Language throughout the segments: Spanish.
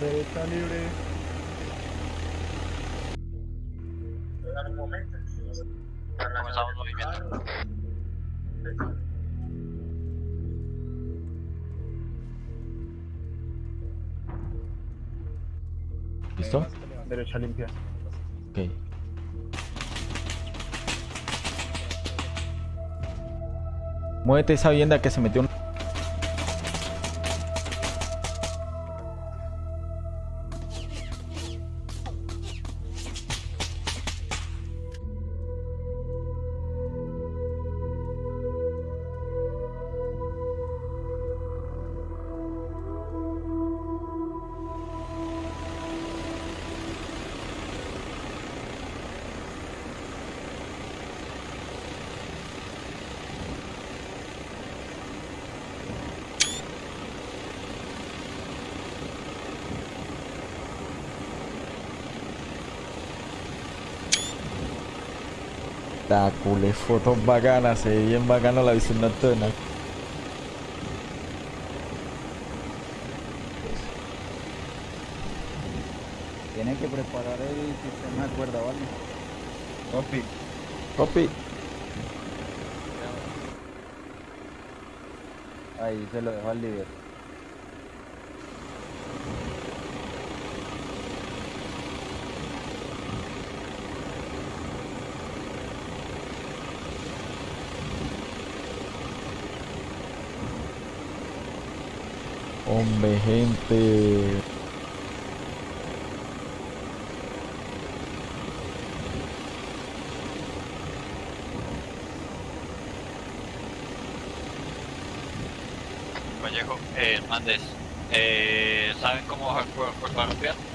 Derecha libre. Comenzamos movimiento. ¿Listo? Derecha limpia. Ok. Muévete esa vivienda que se metió un... fotos bacanas, se ve bien bacano la visión nocturna. Tienen que preparar el sistema de cuerda, ¿vale? Copy. Copy. Ahí se lo dejo al líder. Hombre, gente. Vallejo, eh, Hernández, eh, ¿saben cómo bajar por Rápida?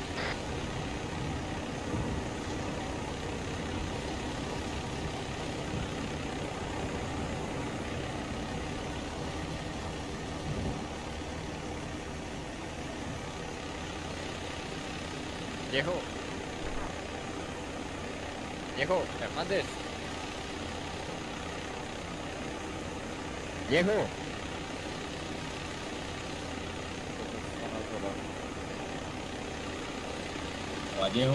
Viejo. Vallejo.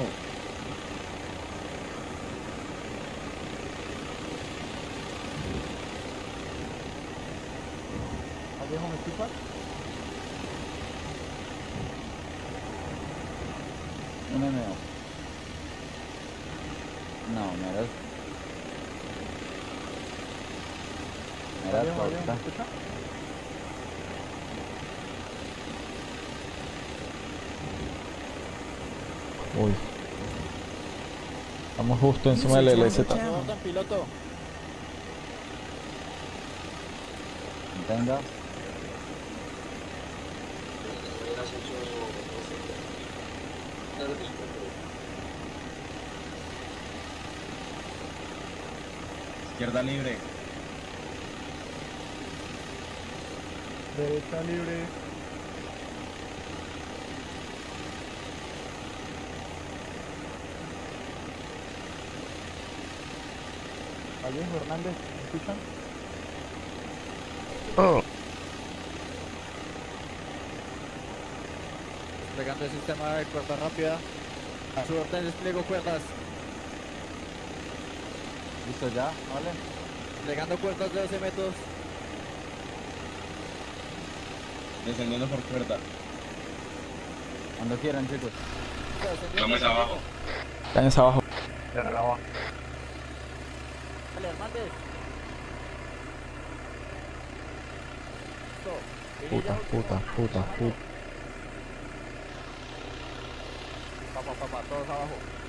Vallejo, ¿me escuchas? Un MO. No, me eras... Me eras Vallejo, Vallejo, ¿me corta. escucha? Uy. Estamos justo encima del LZ. piloto. Venga. Izquierda libre. Derecha libre. Vallejo, Hernández, ¿me escuchan? Desplegando el sistema de cuerda rápida. A su orden despliego cuerdas. ¿Listo ya? ¿Vale? Desplegando cuerdas de 12 metros. Descendiendo por cuerda. Cuando quieran, chicos. Vamos abajo. Cáñense abajo. Abajo. Dale, Hernández. Puta, puta, puta, puta. Papá, papá, todos abajo.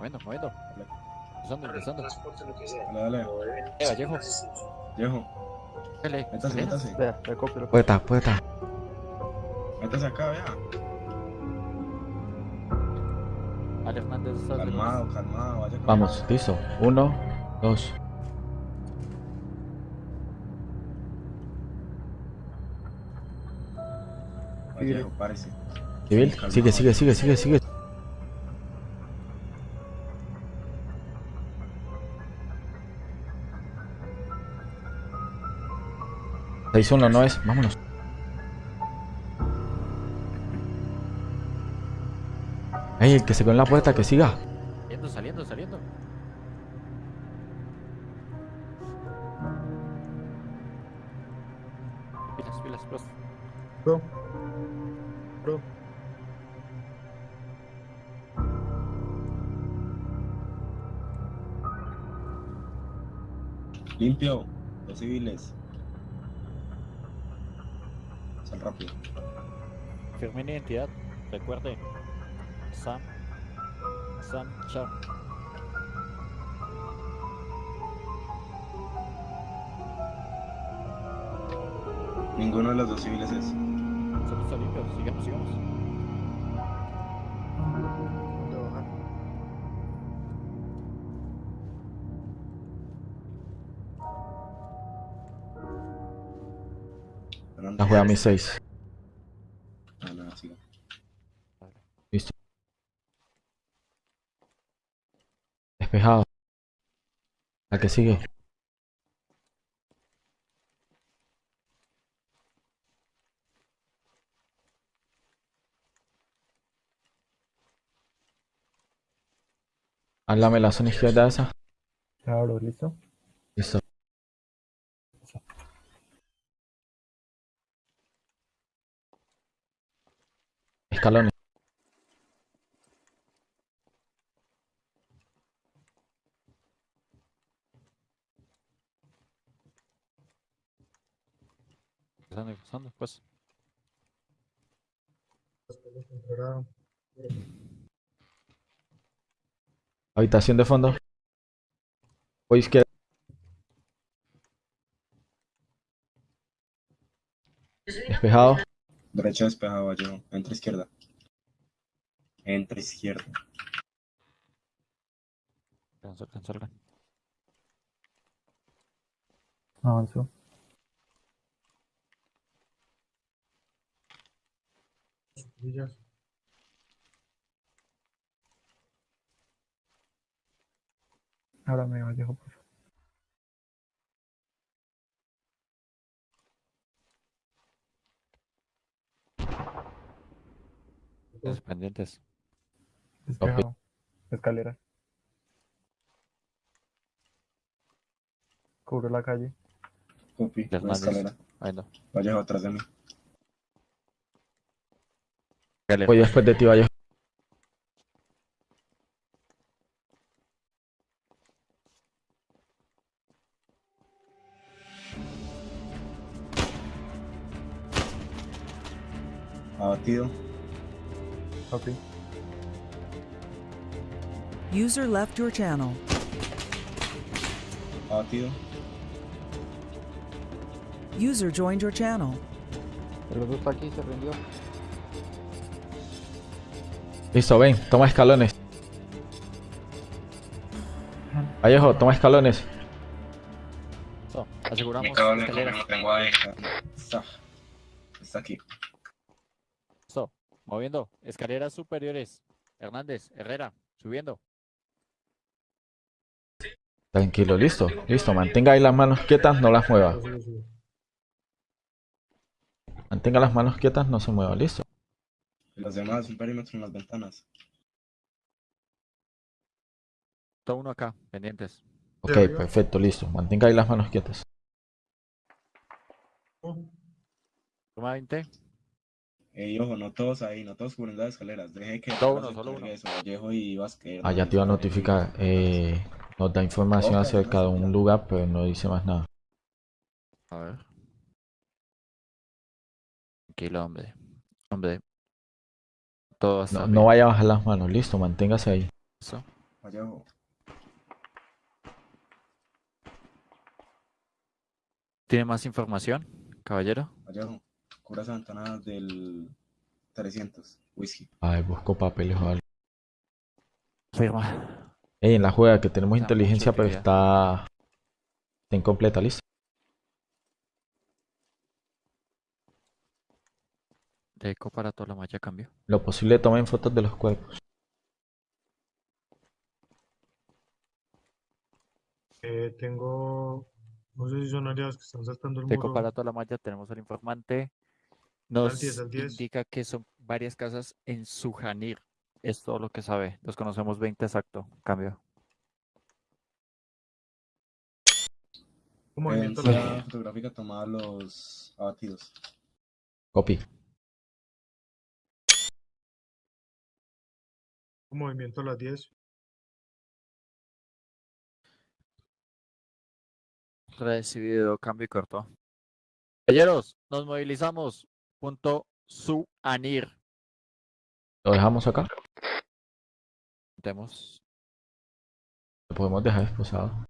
Moviendo, moviendo. Empezando, empezando. Dale, dale. Eh, Vallejo, Viejo. dale, Métase, dale. métase. Vea, recopio. Pueta, pueta. Métase acá, vea. Ale Hernández. Calmado, calmado, vaya Vamos, listo. Uno, dos. Vallejo, párese. Civil, sigue, sigue, sigue, sigue, sigue. Seis uno no es, vámonos. Ey, el que se quedó en la puerta, que siga. Saliendo, saliendo, saliendo. Pilas, pilas, pilas. Bro. Bro. Limpio, los civiles. Sal rápido. Firme en identidad. Recuerde. Sam. Sam Char. Ninguno de los dos civiles es. Solo está limpio. Sigamos, sigamos. Juega mi seis. Ah, no, siga. Listo. Despejado. La que sigue. Háblame la zona izquierda esa. Claro, listo. Listo. Escalones. Pasando y pasando, pues. Habitación de fondo. O izquierda. Despejado. Derecha despejado, Vallejo. Entra izquierda. Entra izquierda. Salgan, salgan, salgan. Avanzó. Ahora me Vallejo, por Los pendientes. Despejado. Escalera. Cubro la calle. Copy. Las La manos. escalera. Ahí no. Vallejo atrás de mí. Voy después de ti, vaya. Abatido. Ok. User left your channel. Abatido. User joined your channel. El otro está aquí, se rindió. Listo, ven, toma escalones. Vallejo, toma escalones. Listo. Aseguramos Mi cable no tengo ahí. Está. Está aquí. Moviendo. Escaleras superiores. Hernández, Herrera, subiendo. Tranquilo, listo, listo. Mantenga ahí las manos quietas, no las mueva. Mantenga las manos quietas, no se mueva, listo. Los demás, un perímetro en las ventanas. Todo uno acá, pendientes. Ok, perfecto, listo. Mantenga ahí las manos quietas. Toma 20. Ey, ojo, no todos ahí, no todos cubriendo las escaleras. Deje que Solo Herrera uno, solo uno. eso, Vallejo y Vázquez. Ya te iba a notificar. Eh, nos da información acerca de un lugar, pero no dice más nada. A ver. Tranquilo, hombre. Hombre. Todo está No, bien. no vaya a bajar las manos, listo, manténgase ahí. Eso. Vallejo, ¿Tiene más información, caballero? Vallejo, cubra esa ventana del 300. Whisky. A ver, busco papeles o algo. Firma. Ey, en la juega que tenemos inteligencia, pero está, está incompleta, ¿listo? De eco para toda la malla cambio. Lo posible tomen fotos de los cuerpos. Eh, tengo, no sé si son aliados que están saltando el De eco muro. para toda la malla tenemos al informante. Al Nos 10, al 10. indica que son varias casas en Sujanir. Es todo lo que sabe. Los conocemos 20 exacto. Cambio. Un movimiento a las Evidencia 10. fotográfica tomada a los abatidos. Copy. Un movimiento a las 10. Recibido, cambio y corto. Caballeros, nos movilizamos. Punto Suanir. Lo dejamos acá. Tenemos. Lo podemos dejar esposado.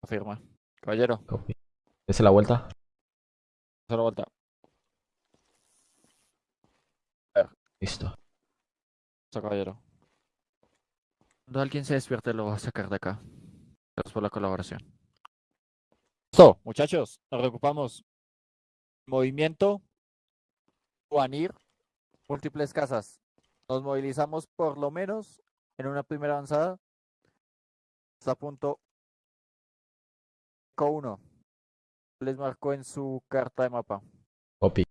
Afirma. Caballero, Copy. Dese la vuelta. solo vuelta. Listo. Listo, caballero. Cuando alguien se despierte, lo va a sacar de acá. Gracias por la colaboración. Listo, muchachos, nos reocupamos. Movimiento. Juanir. Múltiples casas. Nos movilizamos por lo menos en una primera avanzada. Hasta punto co 1. Les marcó en su carta de mapa. Copy.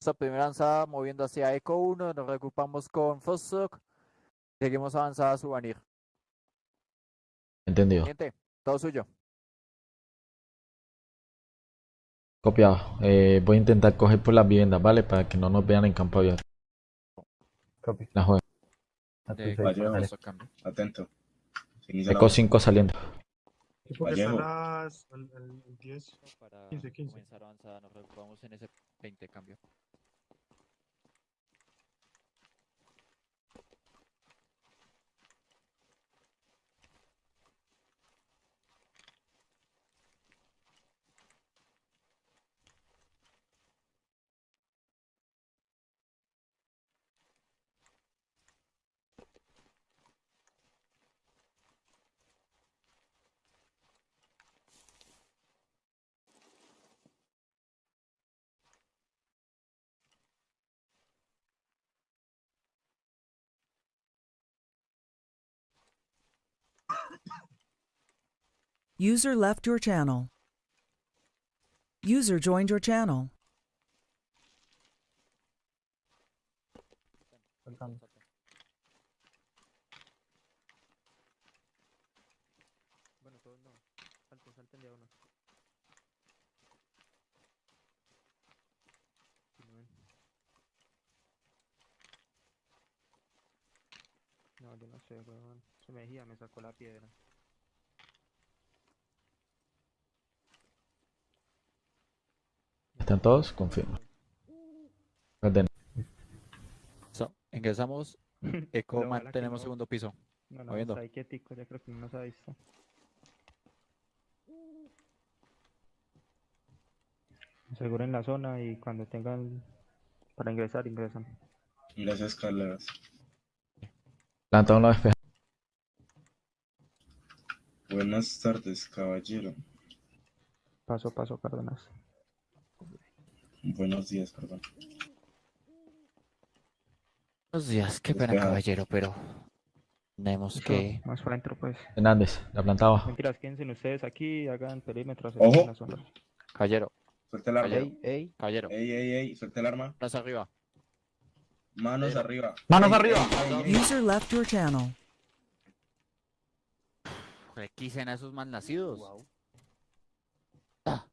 Esta primera avanzada moviendo hacia Eco 1, nos reocupamos con Fossock. Seguimos avanzada a Subanir. Entendido. Siguiente, todo suyo. Copiado. Eh, voy a intentar coger por las viviendas, ¿vale? Para que no nos vean en campo abierto. Copy. La juega. Cambio. Atento. Eco 5 saliendo. Equipo que está Vallejo. a las, al- al 10. Para 15, 15. comenzar avanzada, nos reocupamos en ese 20 cambio. User left your channel. User joined your channel. No. Yo no sé, weón. Se me me sacó la piedra. ¿Están todos? Confirmo. So, ingresamos. Eco que mantenemos no. segundo piso. No, no, ahí quietico, ya creo que no nos ha visto. Aseguren la zona y cuando tengan para ingresar, ingresan. Las escaleras. Planta uno despeja. Buenas tardes, caballero. Paso a paso, Cárdenas. Buenos días, perdón. Buenos días, qué pena, caballero, pero tenemos que. Más para adentro, pues. Hernández, la planta abajo. Mentiras, quédense ustedes aquí, hagan perímetro, Ojo. aseguren la zona. Caballero, Suelta el arma. Caballero. Ey, ey. caballero, Ey, ey, ey, suelta el arma. más arriba. Manos arriba. ¡Manos Ey, arriba! ey, ey, ey. User left your channel. Requisen a esos malnacidos. Ah.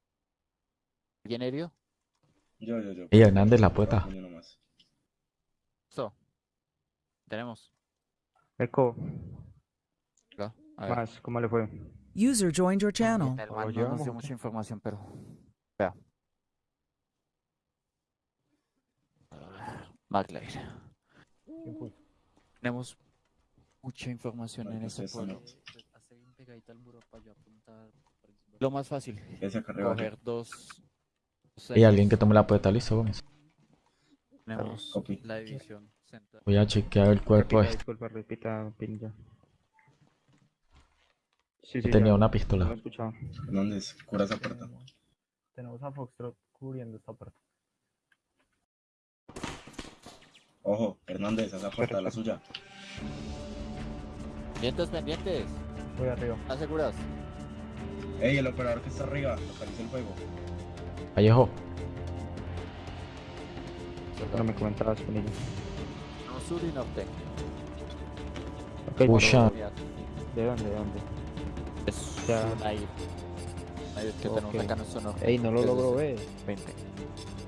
¿Alguien herido? Yo, yo, yo. Ey, Hernández, la puerta. Listo. Tenemos. A ver. más, ¿cómo le fue? User joined your channel. El ¿Lo man no nos dio mucha información, pero. Vea. McLeod. Tenemos mucha información en ese pues eso pueblo. no. Lo más fácil, coger dos. Dos Y alguien que tome la puerta, listo, Gómez. Tenemos la división central. Voy a chequear el cuerpo Repita, este. disculpa, repita. Sí, sí, Tenía ya, una pistola. lo he escuchado. Hernández, cura esa puerta. Tenemos a Foxtrot cubriendo esta puerta. Ojo, Hernández, esa puerta, la suya. Pendientes, pendientes. Voy arriba. ¿Estás seguras? Ey, el operador que está arriba, localiza el fuego. Vallejo, No me comentabas, Pinilla. No, sur y norte. Ok, Pucha. pero- ¿De dónde, de dónde? Es Ya. ir. Una ir que tenemos Ok. acá norte. Ey, no lo logro ver. 20.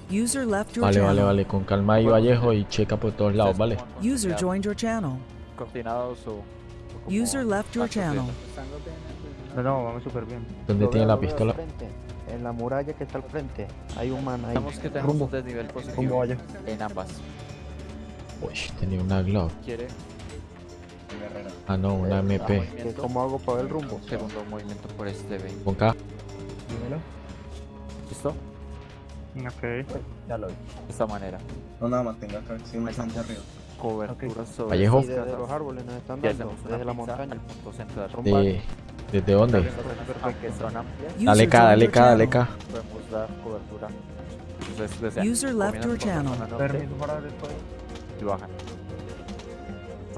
User left your vale, vale, channel. vale. Con calma ahí, Vallejo, y checa por todos lados, ¿vale? User joined your channel. Coordinados o... User left your channel. No, no, vamos súper bien. ¿Dónde tiene la pistola? frente, En la muralla que está al frente. Hay un man ahí. Digamos que tenemos Rumbo. un desnivel Rumbo positivo allá. en ambas. Uy, tenía una Glock. ¿Quiere. Ah, no, una MP. ¿Cómo hago para ver el rumbo? Segundo movimiento por este B. Con K. Dímelo. ¿Listo? Ok. Ya lo vi. De esta manera. No, nada, mantenga acá, siempre gente arriba. Cobertura sobre Vallejo. Y desde los árboles nos están dando. Desde la montaña. al punto central. De... varios. ¿Desde dónde? Dale K, dale K, dale. K. podemos dar cobertura. Entonces, User left your channel. Permiso para y bajan.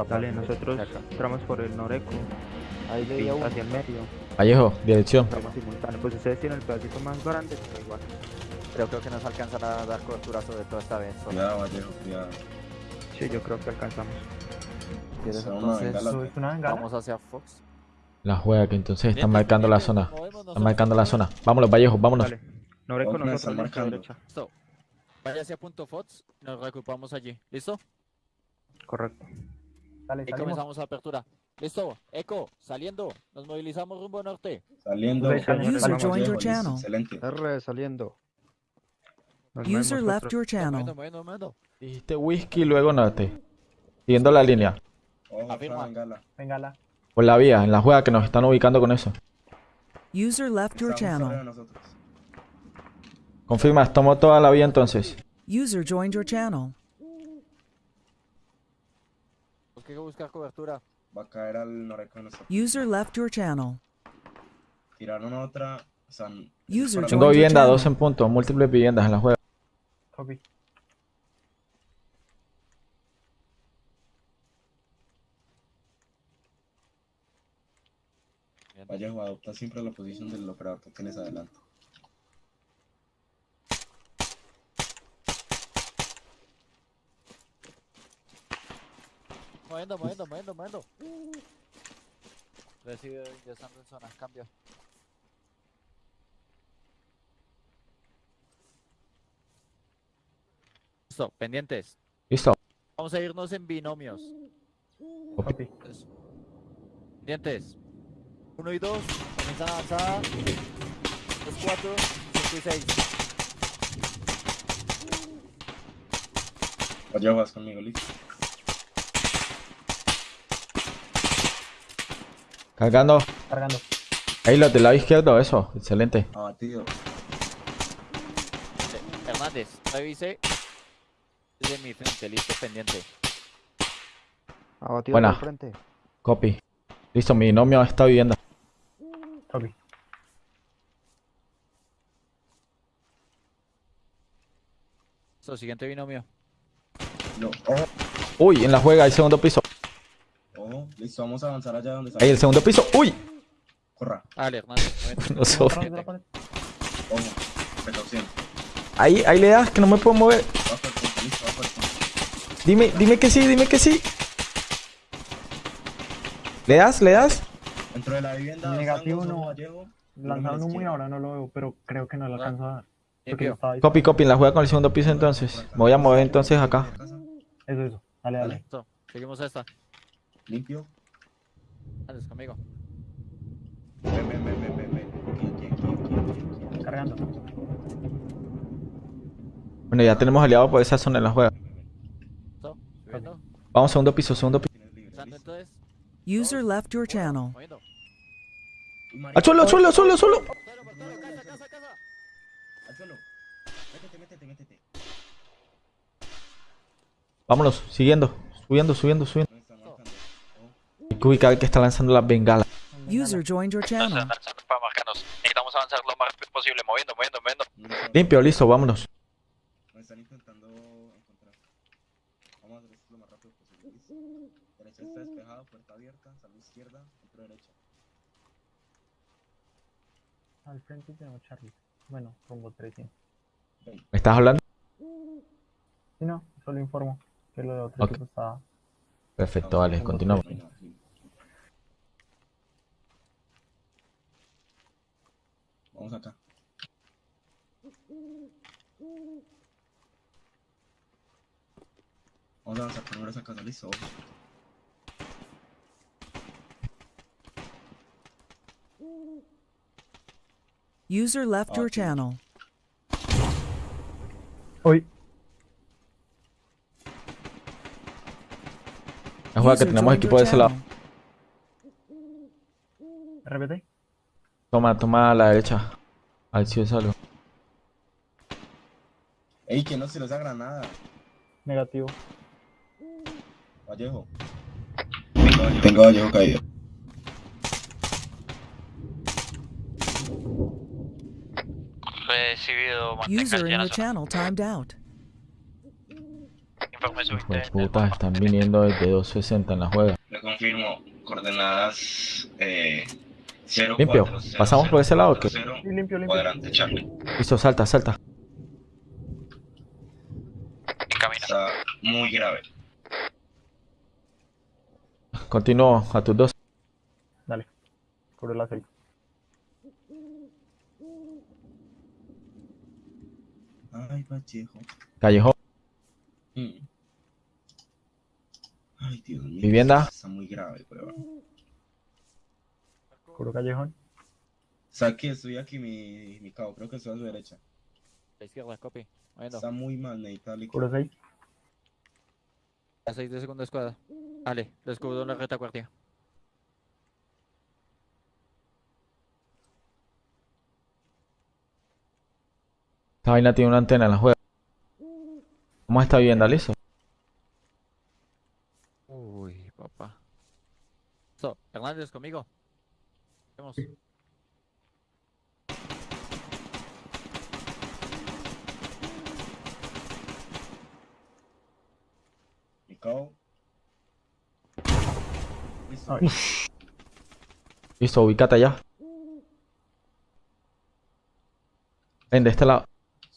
Dale, nosotros entramos por el Noreco. Ahí veía uno. Hacia el medio. Vallejo, dirección. Simultáneo. Pues ustedes tienen el pedacito más grande, pero igual. Pero creo que nos alcanzan a dar cobertura sobre todo esta vez. Cuidado, Vallejo, cuidado. Sí, yo creo que alcanzamos. ¿Quieres entonces? Vamos hacia Fox. La juega que entonces están marcando la zona. Están marcando la zona. Vámonos, Vallejo, vámonos. ¿Dónde nosotros, listo, marcando? derecha. Listo. Vaya hacia punto Fox. Nos reocupamos allí. ¿Listo? Correcto. Dale, Y comenzamos la apertura. Listo. Eco, saliendo. Nos movilizamos rumbo norte. Saliendo. User Vallejo, joined your listo, channel. Excelente. R saliendo. User left your channel. Dijiste whisky, luego norte. Siguiendo la línea. Afirma. bengala. Por la vía, en la juega que nos están ubicando con eso. User left your channel. nosotros. Confirma, tomo toda la vía entonces. User joined your channel. Hay que buscar cobertura. Va a caer al noreco de nosotros. User left your channel. Tiraron otra. O sea, User Tengo Join your vivienda, channel. dos en punto, múltiples viviendas en la juega. Copy. Vallejo, adopta siempre la posición del operador que tienes adelante. Moviendo, moviendo, moviendo, moviendo. Recibe ingresando en zona. Cambio. Listo, pendientes. Listo. Vamos a irnos en binomios. Pendientes. 1 y 2. Comienzan avanzada. 2, 4, 5 y 6. Vallejo, vas conmigo, listo. Cargando. Cargando. Ahí los del lado izquierdo, eso. Excelente. Abatido. Hernández, revise. Desde mi frente, listo, pendiente. Abatido Buena. frente. Copy. Listo, mi binomio está vivienda. Copy. Listo, siguiente binomio. No. Uy, en la juega, el segundo piso. ojo. Listo, vamos a avanzar allá donde Ahí, el está. segundo piso. Uy. Corra. Dale, muévete. No. Ahí, ahí le das, que no me puedo mover. Dime, dime que sí, dime que sí. ¿Le das? ¿Le das? Dentro de la vivienda. Negativo, no. Vallejo. Lanzaron humo y izquierda. ahora no lo veo, pero creo que no lo Ah. alcanzo a dar. Copy, copy, en la juega con el segundo piso entonces. Me voy a mover entonces acá. Eso, eso. Dale, dale. Listo, seguimos esta. Limpio. Conmigo. Ven, ven, ven, ven, ven. Cargando. Bueno, ya tenemos aliado por esa zona en la juega. Vamos, segundo piso, segundo piso. User left your channel. ¡Al suelo, al suelo, al suelo, al suelo! Al. Métete, métete, métete. Vámonos, siguiendo. Subiendo, subiendo, subiendo. Hay que ubicar que está lanzando las bengalas. User joined your channel. Necesitamos avanzar lo más rápido posible, moviendo, moviendo, moviendo. Limpio, listo, vámonos. Me están intentando encontrar. Vamos a hacer esto lo más rápido posible. ¿listo? Derecha está despejada, puerta abierta, salud izquierda, centro derecha. Al frente tenemos Charlie. Bueno, rumbo 300. ¿Me estás hablando? Sí, no, solo informo que lo de otro Ok. equipo está... Perfecto, vale, continuamos. Vamos acá. Vamos a avanzar primero esa casa, listo. User left your channel. Hoy, La jugada que tenemos equipo de ese lado. repete. Toma, toma a la derecha. A ver si es algo. Ey, que no se les da granada. Negativo. Vallejo. Tengo Vallejo caído. Recibido, User in your channel timed out. Informe Pues putas, están viniendo desde 260 en la juega. Le confirmo. Coordenadas eh, 0, Limpio. ¿Pasamos por ese lado o qué? Sí, limpio, limpio. Cuadrante, Charlie. Listo, salta, salta. Camina. Está muy grave. Continúo a tus dos. Dale. Cubre la 6. Ay, Vallejo. Callejón. Mm. Ay, Dios mío. Vivienda. Está muy grave, prueba. Cubro callejón. Saque, estoy aquí, mi, mi cabo. Creo que estoy a su derecha. La izquierda, copy. Está muy mal, necesita. Cubro 6. A 6 de segunda escuadra. Vale, descubro la retaguardia. Esta vaina tiene una antena en la juega. ¿Cómo está vivienda, listo? Uy, papá. So, Hernández, conmigo. Vamos. Mi cabo. Listo. Listo, ubícate allá. Ven, de este lado.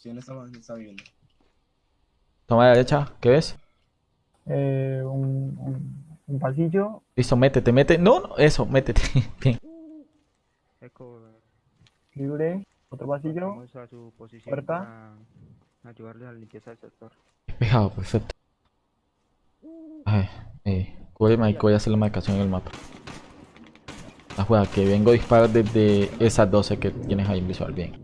Si en esta en esta vivienda. Toma a la derecha. ¿Qué ves? Eh, un, un, un pasillo. Listo, métete, mete. No, no, eso, métete. Bien. Eco. Libre. Otro pasillo. Vamos a su posición Puerta. para a la limpieza del sector. Despejado, perfecto. A ver, eh, cúbreme ahí que voy a hacer la marcación en el mapa. La juega, que vengo a disparar desde esas 12 que tienes ahí en visual. Bien.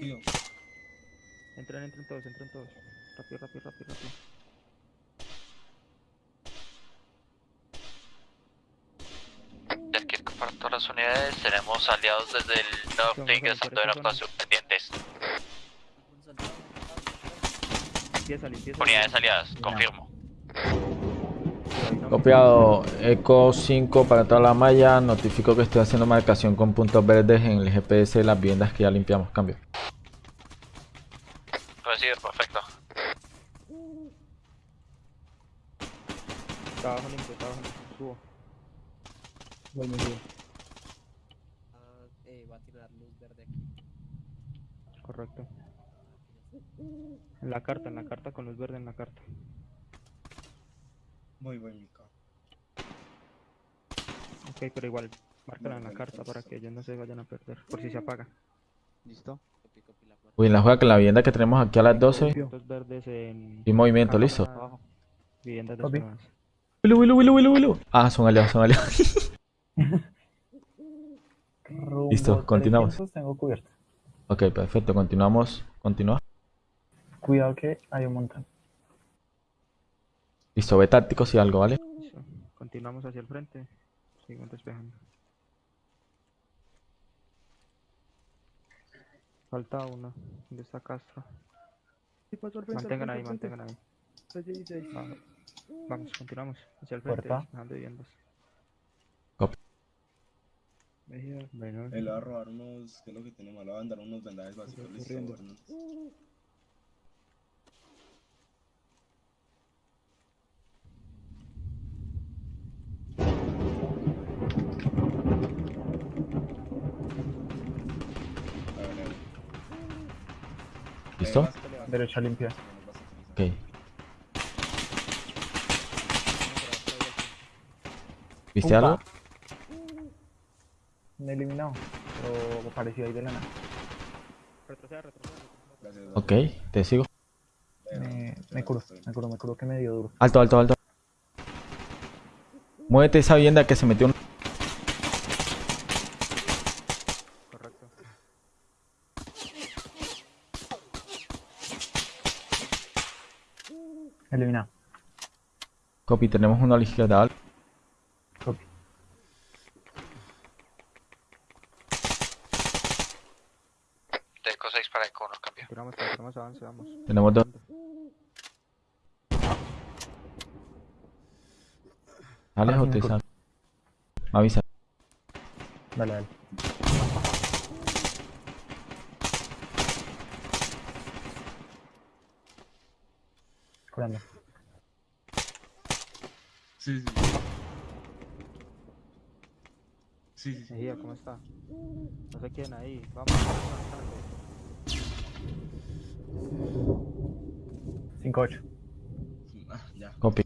Entren, entren todos, entren todos. Rápido, rápido, rápido, rápido. Es que para todas las unidades tenemos aliados desde el norte ingresando en actuación pendientes. Limpieza, limpieza. Unidades aliadas, confirmo. Copiado Eco 5 para toda la malla. Notifico que estoy haciendo marcación con puntos verdes en el GPS de las viviendas que ya limpiamos. Cambio. Recibe, perfecto. Trabajo limpio, trabajo limpio. Subo. Voy muy bien. va a tirar luz verde aquí. Correcto. En la carta, en la carta con luz verde en la carta. Muy buen. Ok, pero igual, márcala en la carta para que ellos no se vayan a perder. Por si se apaga. ¿Listo? Uy, en la juega que la vivienda que tenemos aquí a las 12. Puntos verdes en. Y movimiento, listo. Copy. desplegadas. Wilu, wilu, wilu, wilu, wilu. Ah, son aliados, son aliados. Listo, continuamos. 300 Tengo cubierto. ok, perfecto. Continuamos. Continúa. Cuidado que hay un montón. Listo, ve tácticos y algo, ¿vale? Listo. Continuamos hacia el frente. Seguimos despejando. Falta una. ¿Dónde está Castro? Mantengan ahí, mantengan ahí. Va- Vamos, continuamos. Hacia el frente, Puerta. dejando viviendas. Bueno, Él le va a robar unos, ¿qué es lo que tenemos? Le va a dar unos vendajes básicos, listo, ¿Listo? Derecha limpia. Ok. ¿Viste Upa. algo? Me he eliminado. Pero apareció ahí de la nada. retroceda, retroceda. Ok, te sigo. Me, me curo, me curo, me curo que me dio duro. Alto, alto, alto. Muévete esa vivienda que se metió un... Correcto. Eliminado. Copy, tenemos uno a la izquierda. Copy. Teco 6 para Eco, nos cambia. Continuamos, continuamos, avance, vamos. Tenemos dos. ¿Sales o te sales? Me avisa. Dale, dale. Curando. Sí, sí. Sí, sí, sí. Mejía, ¿cómo está? No sé quién ahí. Vamos, vamos avanzando. 5-8. Ah, ya. Copy.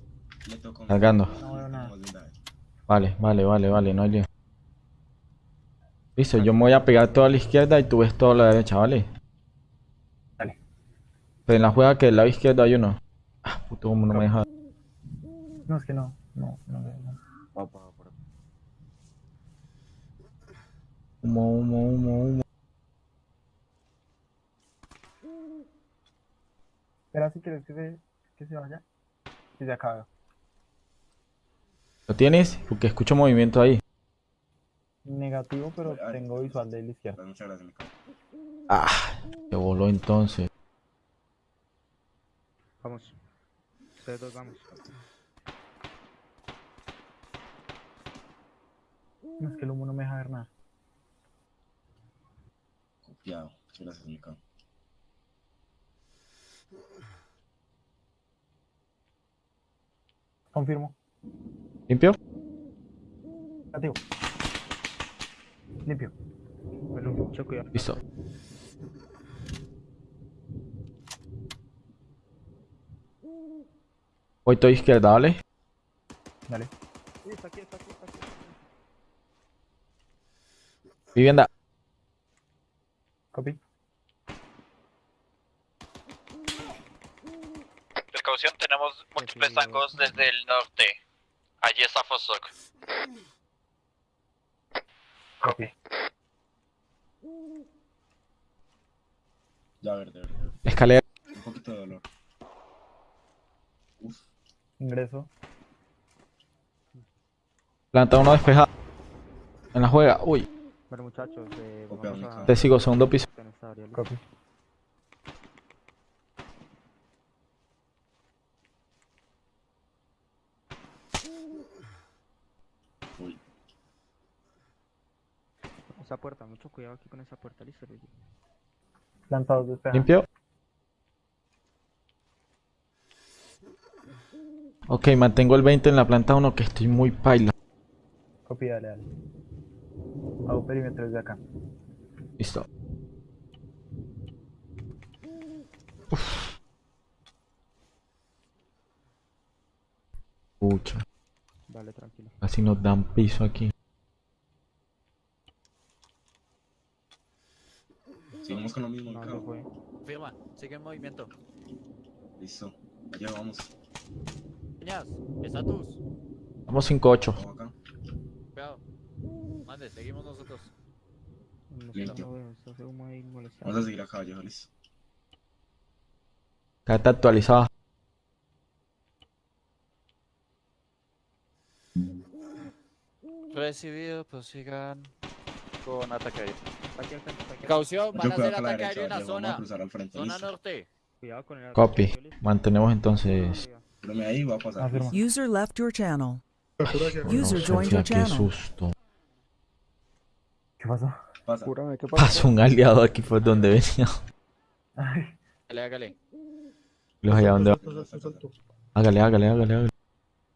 Le tocó. Cargando. No veo nada. Tenemos vendajes. Vale, vale, vale, vale, no hay lío. Listo, yo me voy a pegar toda a la izquierda y tú ves toda a la derecha, ¿vale? Dale. Pero en la juega que del lado izquierdo hay uno. Ah, puto, como no me deja. No, es que no. No, no, no. no. Humo, humo, humo, humo. Espera si quieres que se, que se vaya. Y se acaba. ¿Lo tienes? Porque escucho movimiento ahí. Negativo, pero tengo visual de la izquierda. Muchas gracias. Ah, se voló entonces. Vamos. Ustedes dos, vamos. No, es que el humo no me deja ver nada. Muchas gracias, mi cabrón. Confirmo. ¿Limpio? Negativo. Limpio. Bueno, mucho cuidado. Listo. Voy todo izquierda, ¿vale? Dale. Sí, está aquí, está aquí, está aquí. Vivienda. Copy. Precaución, tenemos múltiples sí, tangos desde el norte. Allí está Fosok. Copy. Ya, verde, verde, verde. Escalera. Un poquito de dolor. Uf. Ingreso. Planta uno despejada. En la juega. Uy. Bueno, muchachos, eh, vamos a... Te sigo, segundo piso. Copy. Uy. Esa puerta, mucho cuidado aquí con esa puerta, listo, Luigi. Plantados despejados. Limpio. Ok, mantengo el 20 en la planta 1 que estoy muy paila. Copy, dale, dale. Hago perímetro desde acá. Listo. Uf. Pucha, Vale, tranquilo. casi nos dan piso aquí. Seguimos con lo mismo, fue. Firma, sigue en movimiento. Listo. Allá vamos. Peñas, estatus. Vamos 5-8. Seguimos nosotros. Listo. Vamos a seguir acá, viejo, listo. Carta actualizada. Recibido, prosigan con ataque aéreo. Precaución, van a hacer ataque aéreo en la a zona. cruzar al frente, Zona listo. norte. Cuidado con el Copy. Mantenemos entonces. A. User left your channel. User joined your Sofía, qué channel. susto. ¿Qué pasó? Pasa. Júrame, ¿qué pasó? Pasó un aliado aquí por donde venía. Ay, Hágale, hágale. Los allá donde va. Hágale, hágale, hágale, hágale.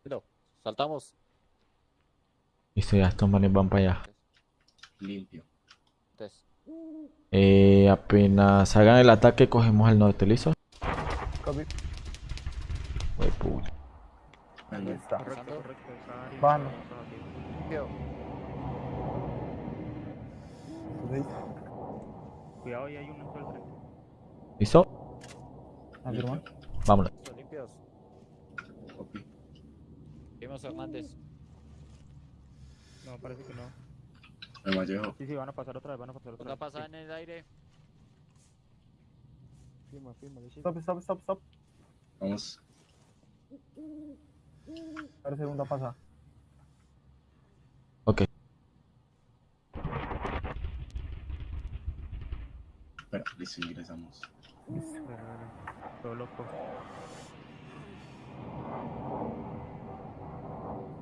Listo, Saltamos. Listo, ya estos manes van para allá. Limpio. Entonces, Eh, apenas hagan el ataque, cogemos al norte, ¿listo? copy. Ahí está. Correcto, correcto. esa Cuidado, ahí hay uno en todo el frente. ¿Listo? Afirma. Vámonos. Limpios. Vimos Hernández. No, parece que no. Me Vallejo. Sí, sí, van a pasar otra vez, van a pasar otra Una vez. pasada en el aire. Firma, firma. Stop, stop, stop, stop. Vamos. Ahora segunda pasa. Ok. Espera, listo, ingresamos. Dale, dale. Todo loco.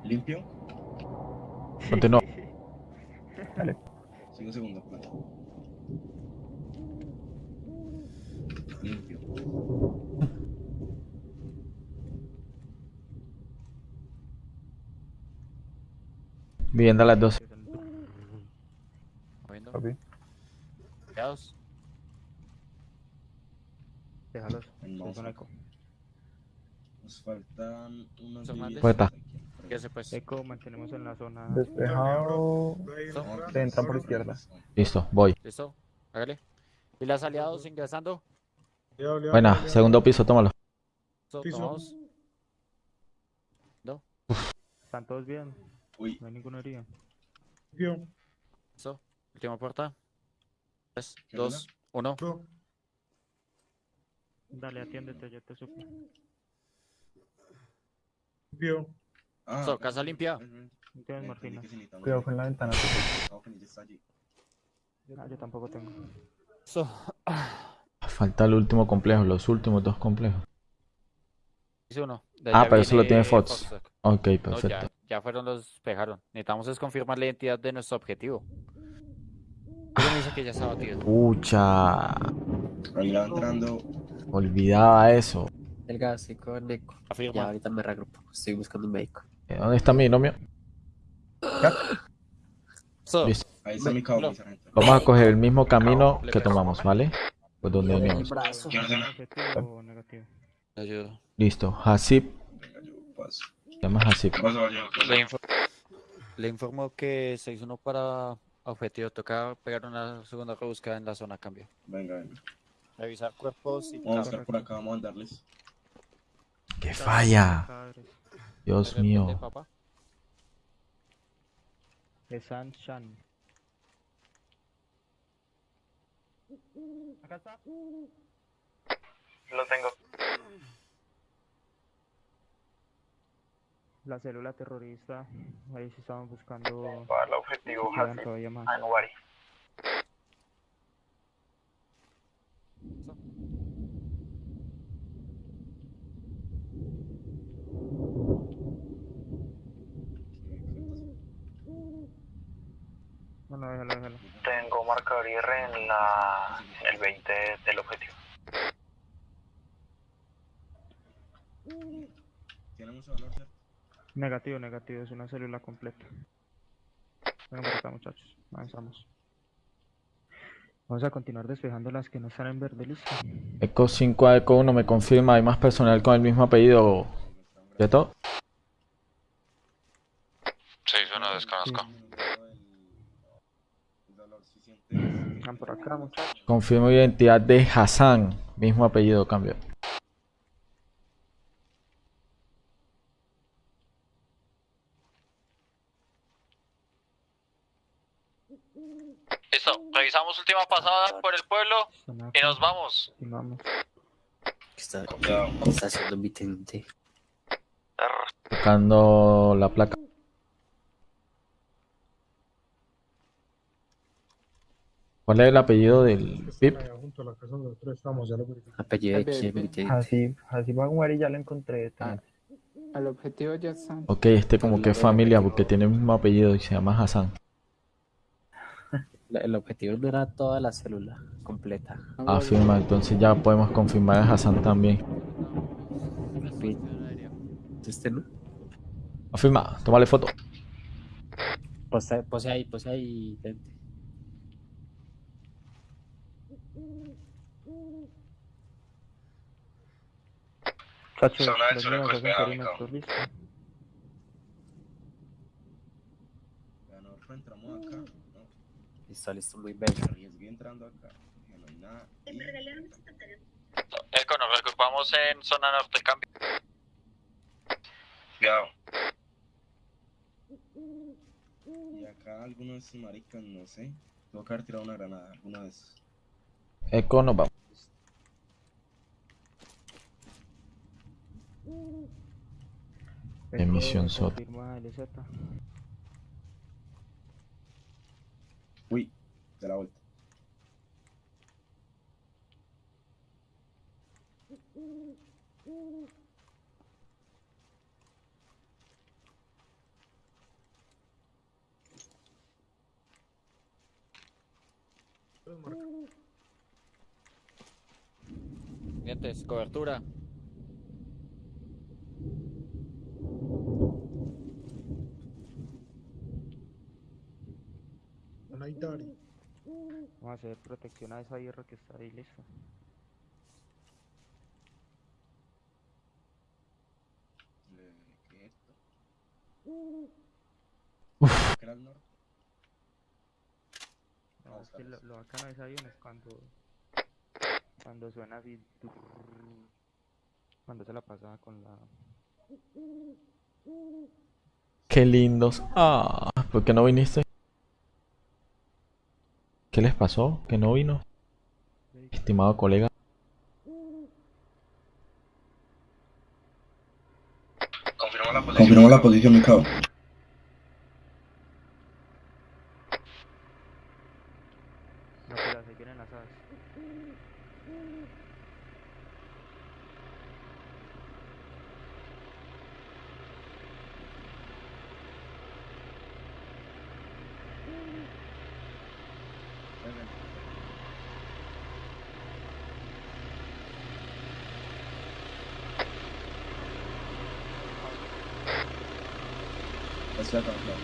Limpio. Continúa. Sigo segundo, plata. Limpio. Vivienda a las 12. Moviendo. Copy. Cuidados. Déjalos. Son eco. Nos faltan unos Hernández. límites Puerta. aquí, por ¿Qué se pues? Eco, mantenemos en la zona. Despejado. Se entran por izquierda. Listo, voy. ¿Listo? Hágale. ¿Y las aliados ingresando? Buena, segundo piso, tómalo. Piso. Tomamos. ¿Están todos bien? Uy, No hay ninguna herida. Limpio. ¿Listo? Última puerta. 3, ¿Qué 2, 1. Dale, atiéndete, yo te supo. Limpio. ah, ¿Listo? Casa limpia. ¿Tienes necesitamos- Cuidado con la ventana. Ah, yo tampoco tengo. ¿Listo? Falta el último complejo, los últimos dos complejos. Hice uno. Ah, pero eso lo tiene Fox. Fox. Ok, No, ya, perfecto. ya fueron los despejaron. Necesitamos es confirmar la identidad de nuestro objetivo. Pero me dice que ya está batido. Pucha. Ahí va entrando. Olvidaba eso. El gas, eco. Ya ahorita me regrupo. Estoy buscando un médico. Eh, ¿Dónde está mi nomio? So, Listo. Ahí está mi cabo, no. mi sargento. Vamos a coger el mismo camino que tomamos, ¿vale? Pues donde venimos. Listo. Hasip. Venga, yo paso. Se llama Hasip. Paso, Vallejo. Le, le informo que se hizo uno para objetivo. Toca pegar una segunda rebuscada en la zona cambio. Venga, venga. Revisar cuerpos y Vamos a estar por acá, vamos a andarles. ¡Qué falla! Dios ¿Responde, mío. papá? De San Shan. Acá está. Lo tengo. La célula terrorista. Ahí sí estaban buscando. Para el objetivo, si quedan Hasib. todavía más. Ah, no, Bari. No, no, déjalo, déjalo. Tengo marcador IR en la, el 20 del objetivo. ¿Tiene mucho valor, cierto? Negativo, negativo. Es una célula completa. Acá, muchachos. Avanzamos. Vamos a continuar despejando las que no están en verde. Listo. Eco 5 a Eco 1 me confirma. Hay más personal con el mismo apellido. ¿Cierto? Sí, yo no desconozco. Vengan por acá, muchachos. Confirmo identidad de Hassan. Mismo apellido, cambio. Revisamos última pasada por el pueblo y nos vamos. ¿Qué está, Cuidado. qué está haciendo mi teniente? Tocando la placa. ¿Cuál es el apellido del Pip? Apellido de. Militante. Así, así va a jugar y ya lo encontré. Ah, al objetivo ya están. Ok, este como que es familia porque tiene el mismo apellido y se llama Hassan. El objetivo era toda la célula completa. Afirma, entonces ya podemos confirmar a Hassan también. Este no. Afirma, tómale foto. Pose, pose ahí, pose ahí. nosotros entramos acá. No, Listo, muy bello. arriesgué entrando acá. no hay nada. Y Eco, nos regrupamos en zona norte, cambio. Cuidado. Y acá algunos maricas, no sé. Tengo que haber tirado una granada, alguno de esos. Eco, nos vamos. Emisión SOT. confirma LZ. Uy, de la vuelta. Dientes, cobertura. Vamos a hacer protección a esa hierro que está ahí, listo. ¿Qué es esto? Uf. ¿Qué era el norte? No, es que lo, lo bacano de ese avión es cuando, cuando suena así, cuando se la pasaba con la... Qué lindos. Ah, ¿por qué no viniste? ¿Qué les pasó? ¿Que no vino? Estimado colega. Confirmó la posición. Confirmó la posición, mi cabo. No, pero ahí vienen las aves. Estoy acá, claro.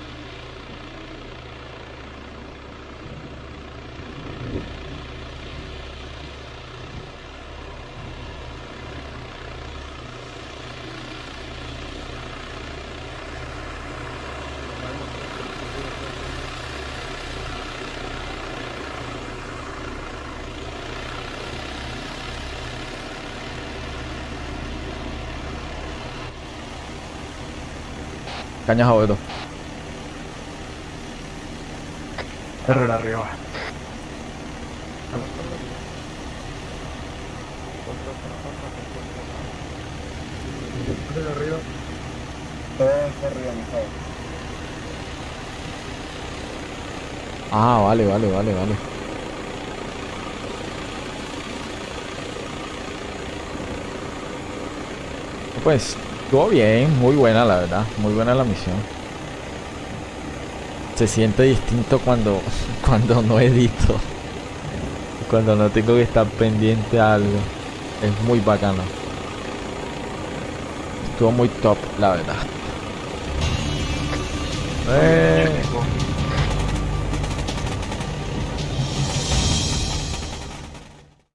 Cañas a bordo. Error arriba. Arriba. Todo arriba. Ah, vale, vale, vale, vale. Pues, estuvo bien, muy buena la verdad, muy buena la misión. Se siente distinto cuando, cuando no edito, cuando no tengo que estar pendiente a algo. Es muy bacano. Estuvo muy top, la verdad.